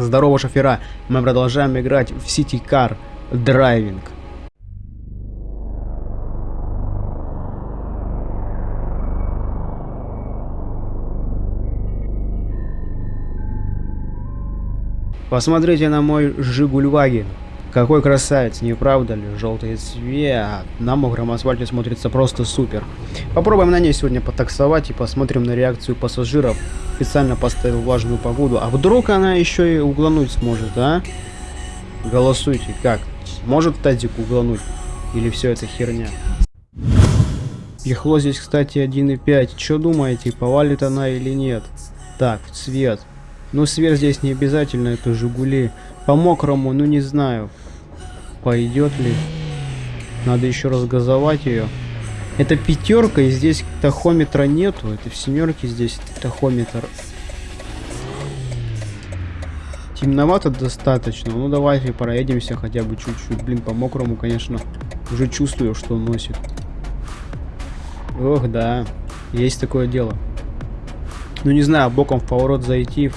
Здорово, шофера! Мы продолжаем играть в City Car Driving. Посмотрите на мой Жигульваген. Какой красавец, не правда ли? Желтый цвет. На мокром асфальте смотрится просто супер. Попробуем на ней сегодня потаксовать и посмотрим на реакцию пассажиров. Специально поставил влажную погоду. А вдруг она еще и углануть сможет, а? Голосуйте, как? Может тазик углануть? Или все это херня? Ехло здесь, кстати, 1.5. Что думаете, повалит она или нет? Так, цвет. Ну, свет здесь не обязательно, это Жигули. По мокрому, ну не знаю. Пойдет ли? Надо еще раз газовать ее. Это пятерка, и здесь тахометра нету. Это в семерке здесь тахометр. Темновато достаточно. Ну давайте проедемся хотя бы чуть-чуть. Блин, по мокрому, конечно, уже чувствую, что носит. Ох, да. Есть такое дело. Ну не знаю, боком в поворот зайти,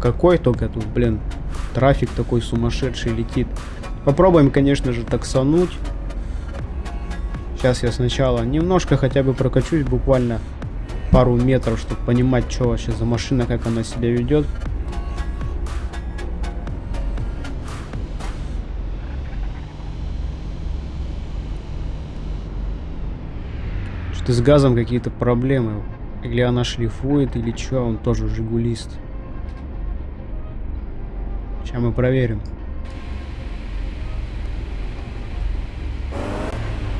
какой только тут, блин, трафик такой сумасшедший летит. Попробуем, конечно же, таксануть. Сейчас я сначала немножко хотя бы прокачусь, буквально пару метров, чтобы понимать, что вообще за машина, как она себя ведет. Что с газом какие-то проблемы. Или она шлифует, или что, он тоже жигулист. Сейчас мы проверим.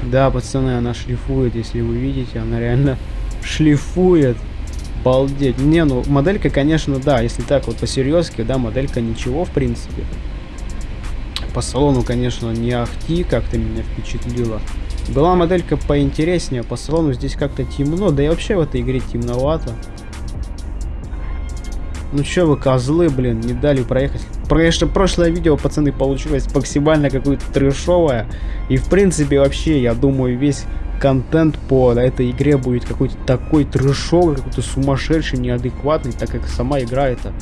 Да, пацаны, она шлифует, если вы видите, она реально шлифует. Балдеть. Не, ну, моделька, конечно, да, если так вот по-серьезки, да, моделька ничего, в принципе. По салону, конечно, не ахти, как-то меня впечатлило. Была моделька поинтереснее, по салону здесь как-то темно, да и вообще в этой игре темновато. Ну чё вы, козлы, блин, не дали проехать. Конечно, прошлое видео, пацаны, получилось максимально какое-то трешовое. И в принципе, вообще, я думаю, весь контент по этой игре будет какой-то такой трешовый, какой-то сумасшедший, неадекватный, так как сама игра это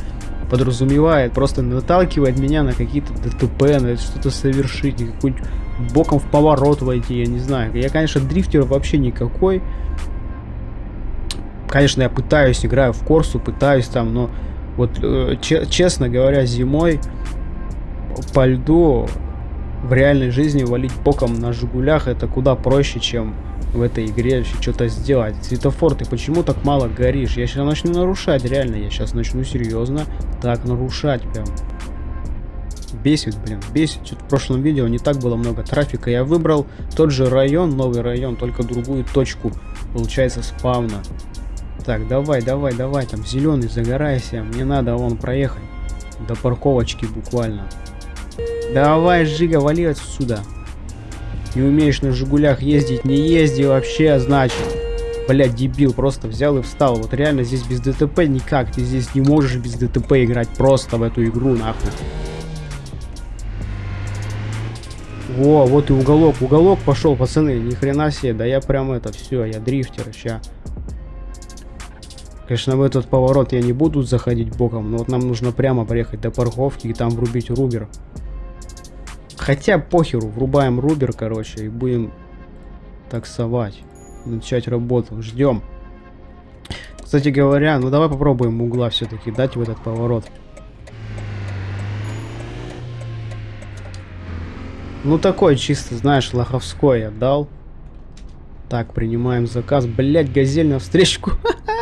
подразумевает, просто наталкивает меня на какие-то ДТП, на что-то совершить, какой-нибудь боком в поворот войти, я не знаю. Я, конечно, дрифтер вообще никакой. Конечно, я пытаюсь, играю в Корсу, пытаюсь там, но вот, э, честно говоря, зимой по льду в реальной жизни валить боком на Жигулях это куда проще, чем в этой игре что-то сделать. Светофор, ты почему так мало горишь? Я сейчас начну нарушать, реально, я сейчас начну серьезно так нарушать прям. Бесит, блин, бесит. Что-то в прошлом видео не так было много трафика. Я выбрал тот же район, новый район, только другую точку, получается, спавна. Так, давай, давай, давай, там зеленый, загорайся. Мне надо вон проехать. До парковочки буквально. Давай, Жига, вали отсюда. Не умеешь на Жигулях ездить, не езди вообще, значит. Блять, дебил, просто взял и встал. Вот реально здесь без ДТП никак. Ты здесь не можешь без ДТП играть просто в эту игру, нахуй. Во, вот и уголок. Уголок пошел, пацаны. Ни хрена себе. Да я прям это, все, я дрифтер. Ща. Конечно, в этот поворот я не буду заходить боком, но вот нам нужно прямо проехать до парковки и там врубить рубер. Хотя похеру, врубаем рубер, короче, и будем таксовать. Начать работу. Ждем. Кстати говоря, ну давай попробуем угла все-таки дать в этот поворот. Ну такой чисто, знаешь, лоховской я дал. Так, принимаем заказ. Блять, газель на встречку.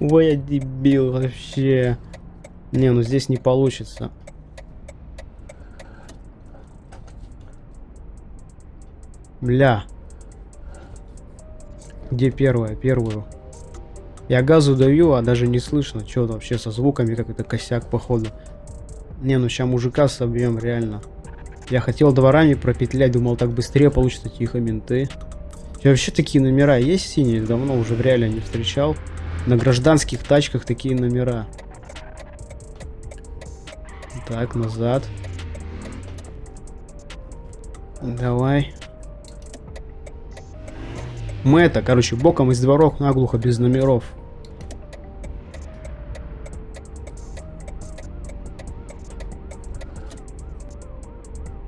Ой, я дебил вообще. Не, ну здесь не получится. Бля. Где первая? Первую. Я газу даю, а даже не слышно. Что вообще со звуками, как это косяк, походу. Не, ну сейчас мужика собьем, реально. Я хотел дворами пропетлять, думал, так быстрее получится тихо менты. Вообще такие номера есть синие? Давно уже в реале не встречал. На гражданских тачках такие номера. Так, назад. Давай. Мы это, короче, боком из дворов наглухо без номеров.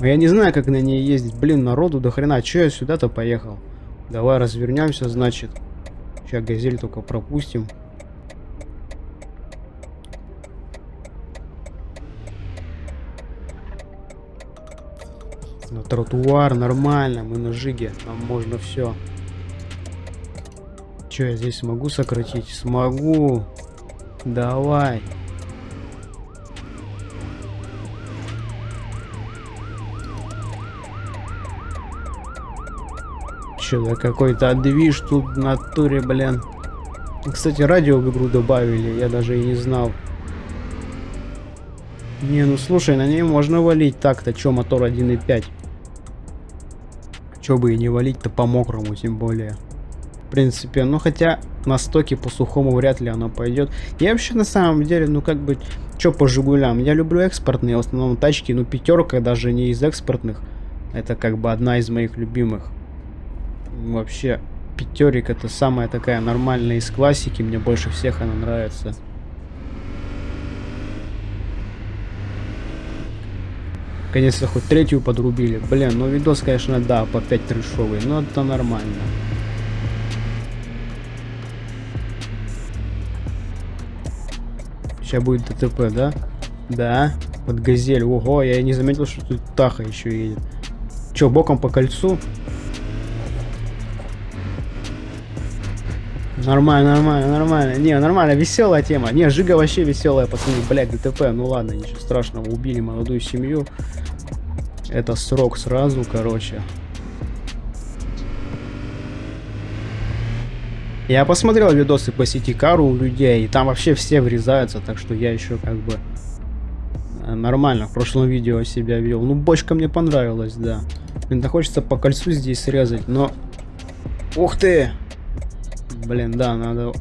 Я не знаю, как на ней ездить. Блин, народу до хрена. Че я сюда-то поехал? Давай развернемся, значит. Сейчас газель только пропустим. На тротуар нормально, мы на жиге, нам можно все. Че, я здесь смогу сократить? Смогу. Давай. Да какой-то движ тут в натуре, блин. Кстати, радио в игру добавили, я даже и не знал. Не, ну слушай, на ней можно валить так-то, чё, мотор 1.5. Чё бы и не валить-то по мокрому, тем более принципе. Ну, хотя на стоке по сухому вряд ли оно пойдет. Я вообще на самом деле, ну, как бы, что по Жигулям? Я люблю экспортные, в основном тачки, ну, пятерка даже не из экспортных. Это как бы одна из моих любимых. Вообще, пятерик это самая такая нормальная из классики, мне больше всех она нравится. Конечно, хоть третью подрубили. Блин, ну видос, конечно, да, по 5 трешовый, но это нормально. Сейчас будет ДТП, да? Да. Под газель. Ого, я не заметил, что тут Таха еще едет. Че, боком по кольцу? Нормально, нормально, нормально. Не, нормально, веселая тема. Не, Жига вообще веселая, пацаны. Блять, ДТП. Ну ладно, ничего страшного. Убили молодую семью. Это срок сразу, короче. Я посмотрел видосы по сети Кару у людей, и там вообще все врезаются, так что я еще как бы э, нормально в прошлом видео себя вел. Ну, бочка мне понравилась, да. Блин, хочется по кольцу здесь срезать, но... Ух ты! Блин, да, надо,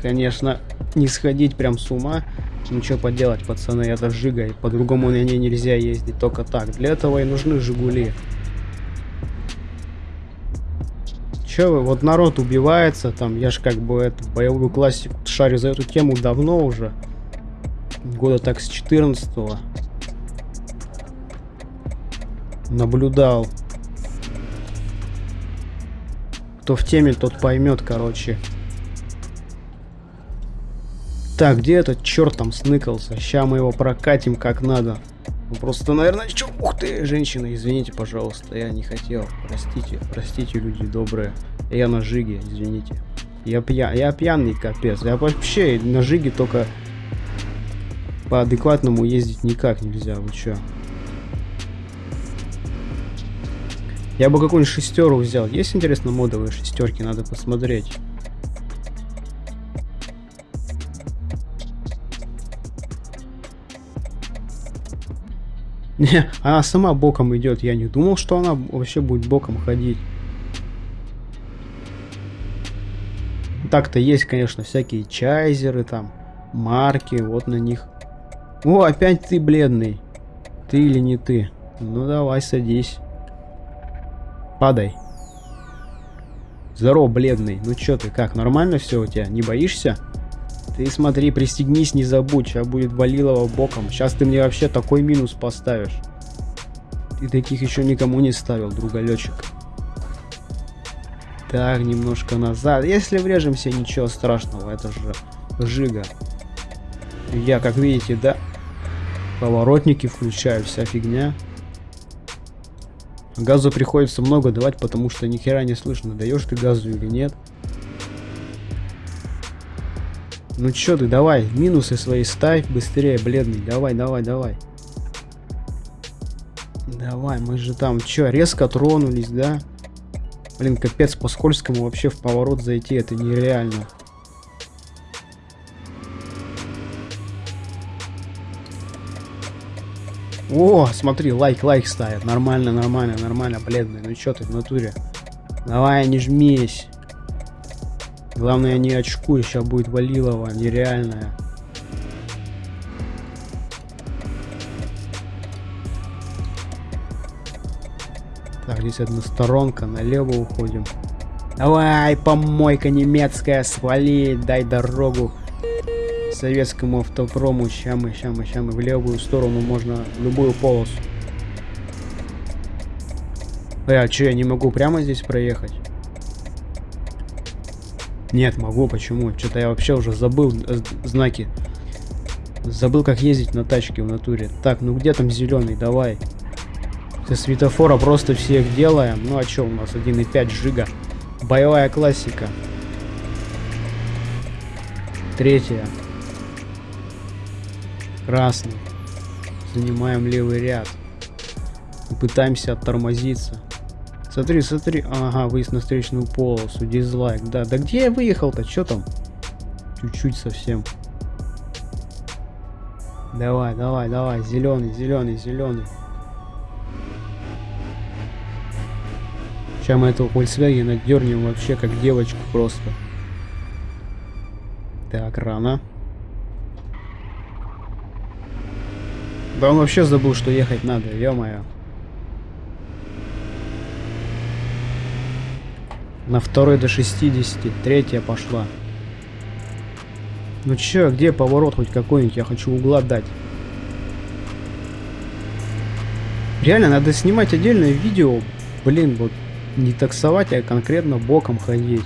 конечно, не сходить прям с ума. Что поделать, пацаны, это Жига, по-другому на ней нельзя ездить, только так. Для этого и нужны Жигули. Че вы, вот народ убивается, там, я ж как бы эту боевую классику шарю за эту тему давно уже. Года так с 14 -го. Наблюдал. Кто в теме, тот поймет, короче. Так, где этот черт там сныкался? Сейчас мы его прокатим как надо. Просто, наверное, чё... Ух ты, женщина, извините, пожалуйста, я не хотел. Простите, простите, люди добрые. Я на жиге, извините. Я, пья... я пьяный, капец. Я вообще на жиге только по адекватному ездить никак нельзя. Вы чё? Я бы какую-нибудь шестеру взял. Есть, интересно, модовые шестерки? Надо посмотреть. Не, она сама боком идет. Я не думал, что она вообще будет боком ходить. Так-то есть, конечно, всякие чайзеры там, марки, вот на них. О, опять ты бледный. Ты или не ты? Ну давай, садись. Падай. Здорово, бледный. Ну чё ты, как, нормально все у тебя? Не боишься? Ты смотри, пристегнись, не забудь, сейчас будет Валилова боком. Сейчас ты мне вообще такой минус поставишь. Ты таких еще никому не ставил, другалечек. Так, немножко назад. Если врежемся, ничего страшного, это же жига. Я, как видите, да, поворотники включаю, вся фигня. Газу приходится много давать, потому что ни хера не слышно, даешь ты газу или нет. Ну чё ты, давай, минусы свои ставь быстрее, бледный. Давай, давай, давай. Давай, мы же там, чё, резко тронулись, да? Блин, капец, по скользкому вообще в поворот зайти, это нереально. О, смотри, лайк, лайк ставят. Нормально, нормально, нормально, бледный. Ну чё ты в натуре? Давай, не жмись. Главное, не очкуй, сейчас будет Валилова, нереальная. Так, здесь одна сторонка, налево уходим. Давай, помойка немецкая, свали, дай дорогу советскому автопрому. Ща мы, ща мы, ща мы в левую сторону можно, любую полосу. Э, а что, я не могу прямо здесь проехать? Нет, могу, почему? Что-то я вообще уже забыл э, знаки. Забыл, как ездить на тачке в натуре. Так, ну где там зеленый? Давай. Со светофора просто всех делаем. Ну а что у нас? 1.5 жига. Боевая классика. Третья. Красный. Занимаем левый ряд. И пытаемся оттормозиться. Смотри, смотри. Ага, выезд на встречную полосу. Дизлайк. Да, да где я выехал-то? Что там? Чуть-чуть совсем. Давай, давай, давай. Зеленый, зеленый, зеленый. Сейчас мы этого Volkswagen дернем вообще как девочку просто. Так, рано. Да он вообще забыл, что ехать надо, ё-моё. На второй до 60, третья пошла. Ну чё, где поворот хоть какой-нибудь? Я хочу угла дать. Реально, надо снимать отдельное видео. Блин, вот не таксовать, а конкретно боком ходить.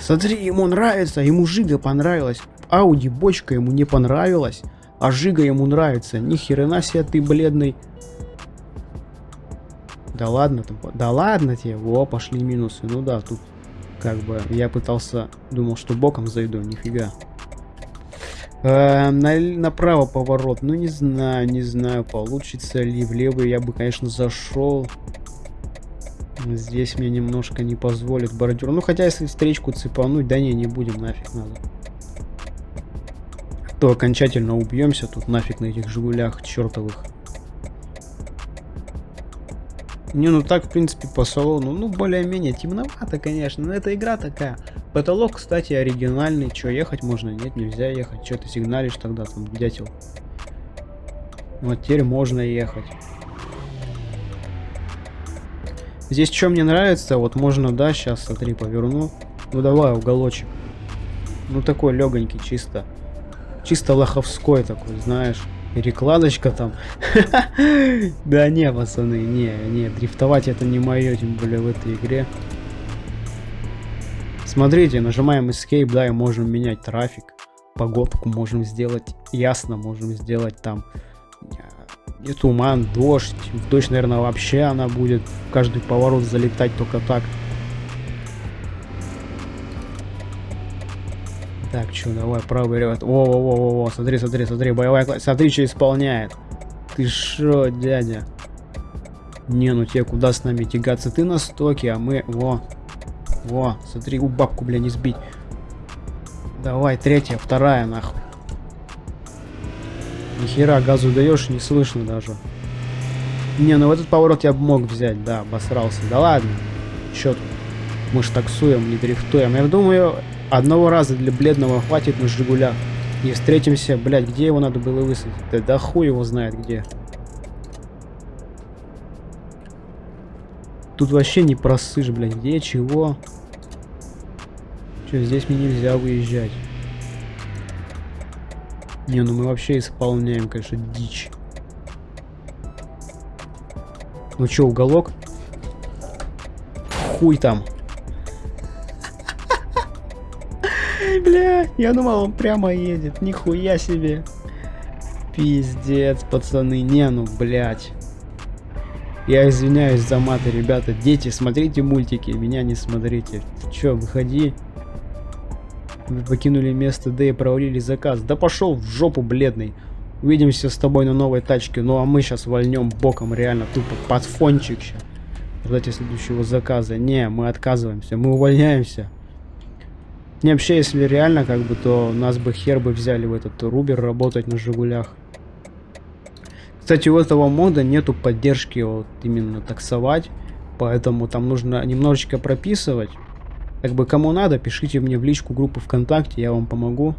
Смотри, ему нравится, ему Жига понравилась. Ауди бочка ему не понравилась, а Жига ему нравится. Ни хрена себе ты бледный. Да ладно, там, да ладно тебе. Во, пошли минусы. Ну да, тут как бы я пытался, думал, что боком зайду, нифига. Э, на, направо поворот, ну не знаю, не знаю, получится ли. В левый я бы, конечно, зашел. Здесь мне немножко не позволит бордюр. Ну, хотя, если встречку цепануть, да не, не будем, нафиг надо. То окончательно убьемся тут нафиг на этих жигулях чертовых. Не, ну так, в принципе, по салону, ну, более-менее темновато, конечно, но эта игра такая. Потолок, кстати, оригинальный. Че, ехать можно? Нет, нельзя ехать. Че ты сигналишь тогда, там, дятел? Вот теперь можно ехать. Здесь что мне нравится, вот можно, да, сейчас, смотри, поверну. Ну давай, уголочек. Ну такой легонький, чисто. Чисто лоховской такой, знаешь. Перекладочка там. Да не, пацаны, не, не, дрифтовать это не мое, тем более в этой игре. Смотрите, нажимаем Escape, да, и можем менять трафик. Погодку можем сделать ясно, можем сделать там и туман, дождь. Дождь, наверное, вообще она будет каждый поворот залетать только так. Так, что, давай, правый ряд. Во-во-во-во, смотри, смотри, смотри, боевая класс. Смотри, что исполняет. Ты шо, дядя? Не, ну тебе куда с нами тягаться? Ты на стоке, а мы... Во. Во, смотри, у бабку, бля, не сбить. Давай, третья, вторая, нахуй. Нихера, газу даешь, не слышно даже. Не, ну в этот поворот я бы мог взять, да, обосрался. Да ладно. Чё тут? Мы ж таксуем, не дрифтуем. Я думаю, Одного раза для бледного хватит на Жигулях. И встретимся, блядь, где его надо было высадить? Да, да хуй его знает где. Тут вообще не просышь, блядь, где, чего? Че, здесь мне нельзя выезжать. Не, ну мы вообще исполняем, конечно, дичь. Ну чё, уголок? Хуй там. Бля, я думал, он прямо едет. Нихуя себе. Пиздец, пацаны. Не, ну, блядь. Я извиняюсь за маты, ребята. Дети, смотрите мультики, меня не смотрите. Чё, выходи. Вы покинули место Д и провалили заказ. Да пошел в жопу, бледный. Увидимся с тобой на новой тачке. Ну а мы сейчас вольнем боком, реально, тупо под фончик сейчас. Ждать следующего заказа. Не, мы отказываемся, мы увольняемся. Не, вообще, если реально, как бы, то нас бы хер бы взяли в этот Рубер работать на Жигулях. Кстати, у этого мода нету поддержки вот именно таксовать, поэтому там нужно немножечко прописывать. Как бы кому надо, пишите мне в личку группы ВКонтакте, я вам помогу.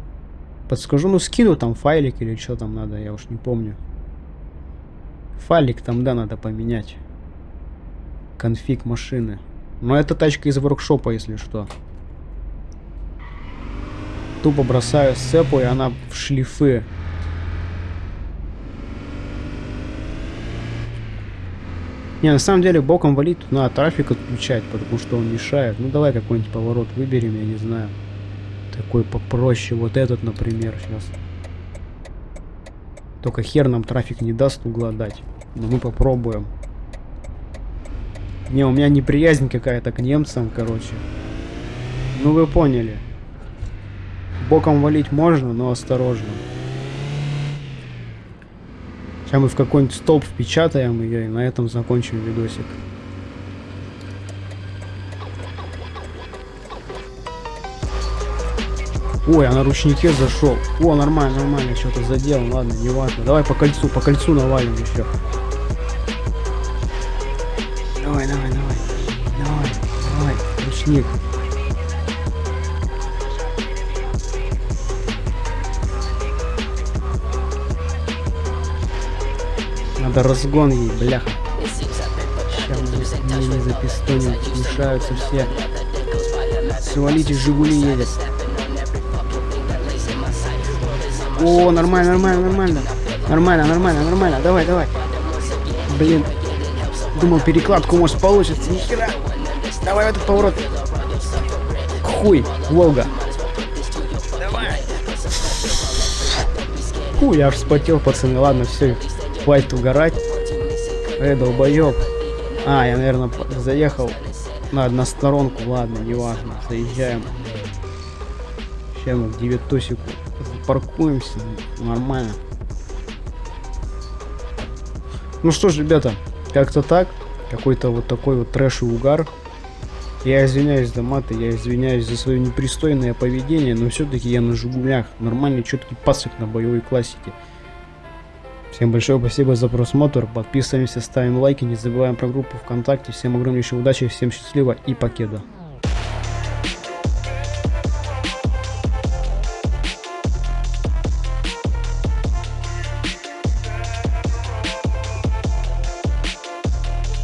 Подскажу, ну скину там файлик или что там надо, я уж не помню. Файлик там, да, надо поменять. Конфиг машины. Но это тачка из воркшопа, если что. Тупо бросаю сцепу, и она в шлифы. Не, на самом деле боком валить тут надо трафик отключать, потому что он мешает. Ну давай какой-нибудь поворот выберем, я не знаю. Такой попроще. Вот этот, например, сейчас. Только хер нам трафик не даст угла дать. Но мы попробуем. Не, у меня неприязнь какая-то к немцам, короче. Ну вы поняли. Боком валить можно, но осторожно. Сейчас мы в какой-нибудь столб впечатаем ее и на этом закончим видосик. Ой, а на ручнике зашел. О, нормально, нормально, что-то задел. Ладно, не важно. Давай по кольцу, по кольцу навалим еще. Давай, давай, давай. Давай, давай, ручник. Надо разгон ей, бляха. Сейчас не запистоним, мешаются все. Свалите, Жигули едет. О, нормально, нормально, нормально. Нормально, нормально, нормально. Давай, давай. Блин. Думал, перекладку может получится. Нихера. Давай в этот поворот. Хуй, Волга. Давай. Фу, я аж вспотел, пацаны. Ладно, все. Хватит угорать. Эй, долбоёб. А, я, наверное, заехал на односторонку. Ладно, неважно. Заезжаем. Сейчас мы в девятосику паркуемся. Нормально. Ну что ж, ребята, как-то так. Какой-то вот такой вот трэш и угар. Я извиняюсь за маты, я извиняюсь за свое непристойное поведение, но все-таки я на Жигулях. Нормальный, четкий пасок на боевой классике. Всем большое спасибо за просмотр. Подписываемся, ставим лайки, не забываем про группу ВКонтакте. Всем огромнейшей удачи, всем счастливо и покеда.